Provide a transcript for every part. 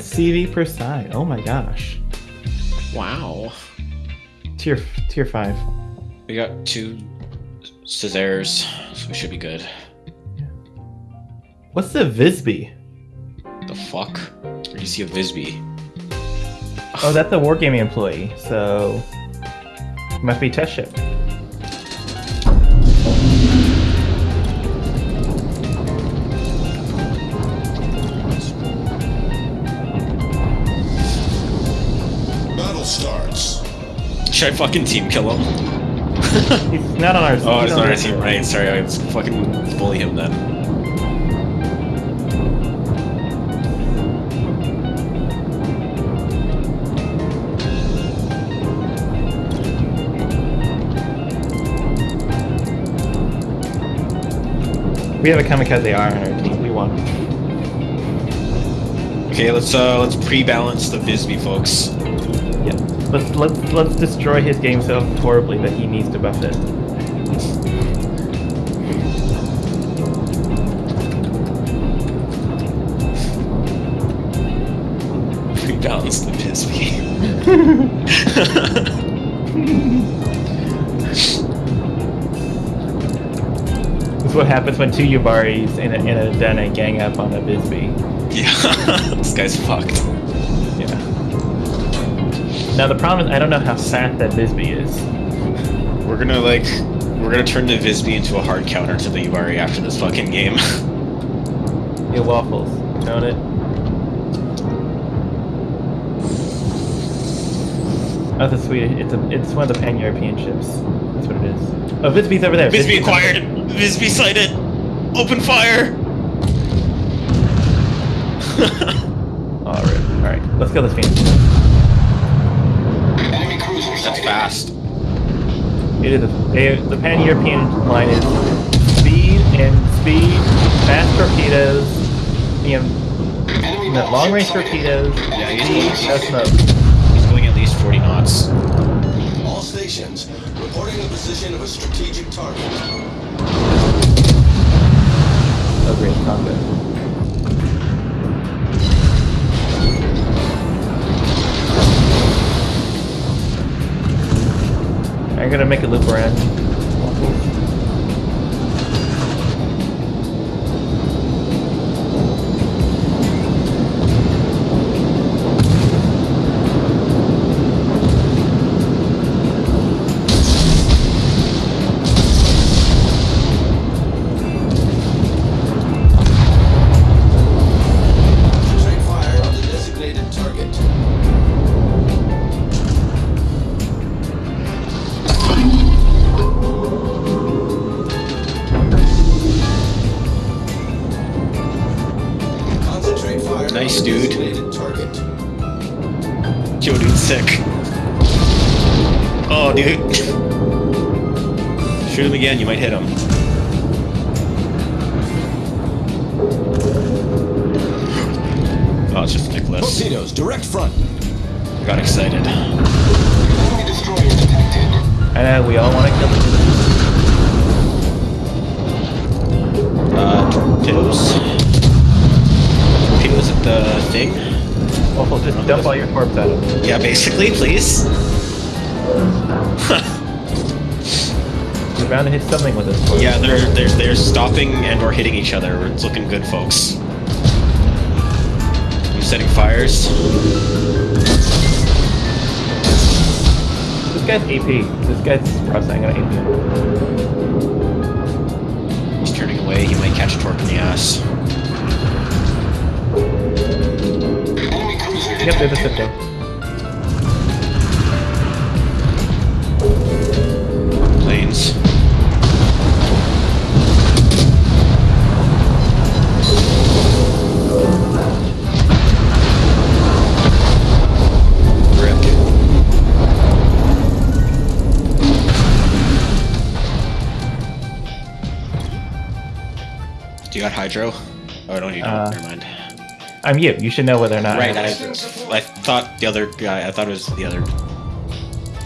CV per side. Oh my gosh. Wow. Tier tier five. We got two Caesars, so we should be good. What's the Visby? The fuck? Where do you see a Visby? Oh, that's a wargaming employee, so must be test ship. Starts. Should I fucking team kill him? He's not on our. team. Oh, he's it's not our our team, right? Sorry, I was fucking bully him then. We have a kamikaze R on our team. We won. Okay, let's uh let's pre-balance the Visby, folks. Let's let's let's destroy his game so horribly that he needs to buff it. Pre-balance the. This is what happens when two Yubaris in a, in a den gang up on a Visby. yeah, this guy's fucked. Now the problem is I don't know how fast that Visby is. We're gonna like we're gonna turn the Visby into a hard counter to the Yubari after this fucking game. Yeah, waffles. Own it. Oh, that's sweet. It's a, it's one of the pan-European ships. That's what it is. Oh, Visby's over there. Visby acquired! Visby sighted! Open fire! All right, all right. Let's kill this fiend. Enemy cruiser That's fast. It is a, the pan-European line is speed and speed, fast torpedoes, you know, long-range torpedoes, Yeah, speed, he's- no smoke. He's going at least 40 knots. All stations reporting the position of a strategic target. Gonna make a loop around. Yo, dude, sick. Oh, dude. Shoot him again, you might hit him. Oh, it's just Nicholas. Torpedoes, direct front. Got excited. Enemy destroyer detected. I know we all want to kill him. Uh, torpedoes. Torpedoes at the thing? Waffle, just dump all your corpse out of. Yeah, basically, please. You're bound to hit something with this. corpse. Yeah, they're they're they're stopping and or hitting each other. It's looking good, folks. I'm setting fires. This guy's AP. This guy's crossing. I'm gonna AP him. He's turning away. He might catch a torque in the ass. Cruiser Yep, there's a Planes. Rip. Do you got hydro? Oh, no, you don't. need Uh, Never mind. I'm you. You should know whether or not. Right. I, I thought the other guy. I thought it was the other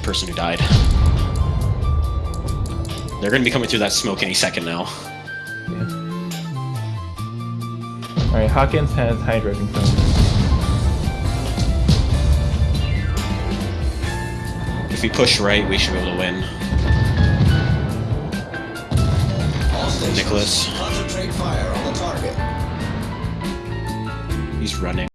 person who died. They're gonna be coming through that smoke any second now. Yeah. All right. Hawkins has Hydra control. If we push right, we should be able to win. Nicholas. Concentrate fire on the target. He's running.